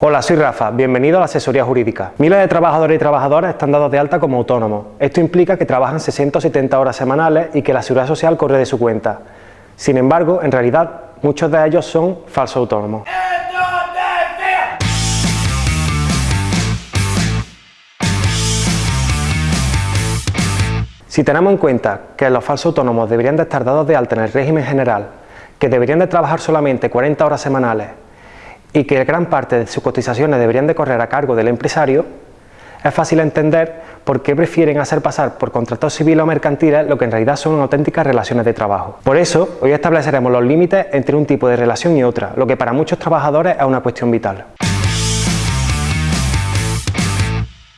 Hola, soy Rafa, bienvenido a la asesoría jurídica. Miles de trabajadores y trabajadoras están dados de alta como autónomos. Esto implica que trabajan 60 o 70 horas semanales y que la seguridad social corre de su cuenta. Sin embargo, en realidad, muchos de ellos son falsos autónomos. Si tenemos en cuenta que los falsos autónomos deberían de estar dados de alta en el régimen general, que deberían de trabajar solamente 40 horas semanales y que gran parte de sus cotizaciones deberían de correr a cargo del empresario, es fácil entender por qué prefieren hacer pasar por contratos civiles o mercantiles lo que en realidad son auténticas relaciones de trabajo. Por eso, hoy estableceremos los límites entre un tipo de relación y otra, lo que para muchos trabajadores es una cuestión vital.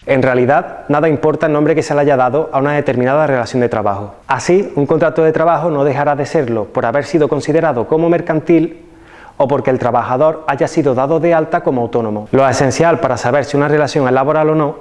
En realidad, nada importa el nombre que se le haya dado a una determinada relación de trabajo. Así, un contrato de trabajo no dejará de serlo por haber sido considerado como mercantil o porque el trabajador haya sido dado de alta como autónomo. Lo esencial para saber si una relación es laboral o no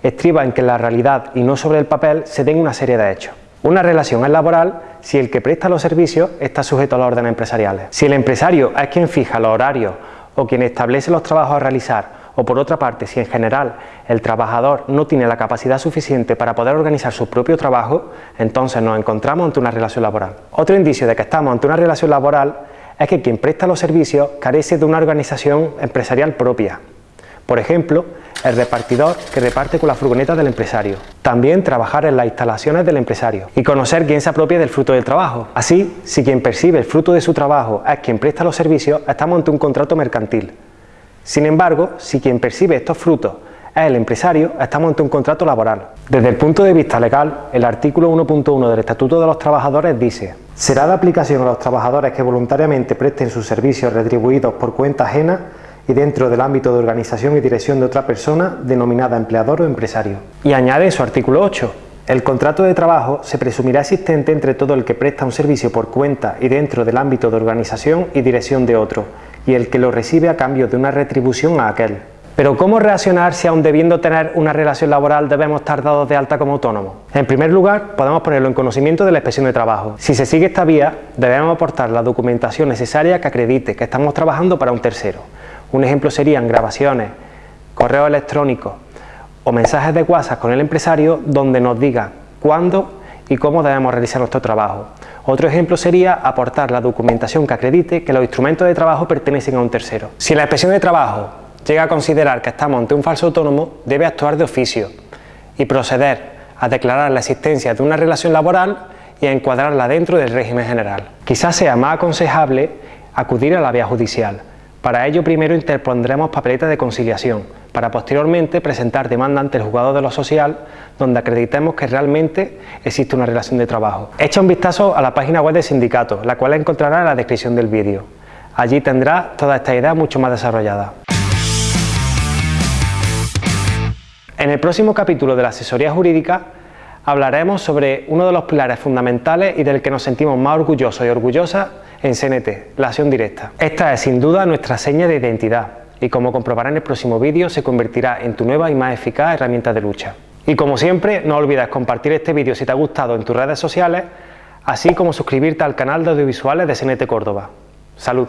estriba en que en la realidad y no sobre el papel se den una serie de hechos. Una relación es laboral si el que presta los servicios está sujeto a las órdenes empresariales. Si el empresario es quien fija los horarios o quien establece los trabajos a realizar o por otra parte, si en general el trabajador no tiene la capacidad suficiente para poder organizar su propio trabajo, entonces nos encontramos ante una relación laboral. Otro indicio de que estamos ante una relación laboral es que quien presta los servicios carece de una organización empresarial propia. Por ejemplo, el repartidor que reparte con la furgoneta del empresario. También trabajar en las instalaciones del empresario y conocer quién se apropia del fruto del trabajo. Así, si quien percibe el fruto de su trabajo es quien presta los servicios, estamos ante un contrato mercantil. Sin embargo, si quien percibe estos frutos es el empresario, estamos ante un contrato laboral. Desde el punto de vista legal, el artículo 1.1 del Estatuto de los Trabajadores dice Será de aplicación a los trabajadores que voluntariamente presten sus servicios retribuidos por cuenta ajena y dentro del ámbito de organización y dirección de otra persona denominada empleador o empresario. Y añade su artículo 8, el contrato de trabajo se presumirá existente entre todo el que presta un servicio por cuenta y dentro del ámbito de organización y dirección de otro, y el que lo recibe a cambio de una retribución a aquel. Pero ¿cómo reaccionar si aun debiendo tener una relación laboral debemos estar dados de alta como autónomos? En primer lugar, podemos ponerlo en conocimiento de la inspección de trabajo. Si se sigue esta vía, debemos aportar la documentación necesaria que acredite que estamos trabajando para un tercero. Un ejemplo serían grabaciones, correos electrónicos o mensajes de WhatsApp con el empresario donde nos diga cuándo y cómo debemos realizar nuestro trabajo. Otro ejemplo sería aportar la documentación que acredite que los instrumentos de trabajo pertenecen a un tercero. Si la inspección de trabajo llega a considerar que estamos ante un falso autónomo, debe actuar de oficio y proceder a declarar la existencia de una relación laboral y a encuadrarla dentro del régimen general. Quizás sea más aconsejable acudir a la vía judicial. Para ello primero interpondremos papeletas de conciliación, para posteriormente presentar demanda ante el juzgado de lo social donde acreditemos que realmente existe una relación de trabajo. Echa un vistazo a la página web del sindicato, la cual encontrará en la descripción del vídeo. Allí tendrá toda esta idea mucho más desarrollada. En el próximo capítulo de la asesoría jurídica hablaremos sobre uno de los pilares fundamentales y del que nos sentimos más orgullosos y orgullosas en CNT, la acción directa. Esta es sin duda nuestra seña de identidad y como comprobará en el próximo vídeo se convertirá en tu nueva y más eficaz herramienta de lucha. Y como siempre, no olvides compartir este vídeo si te ha gustado en tus redes sociales, así como suscribirte al canal de audiovisuales de CNT Córdoba. ¡Salud!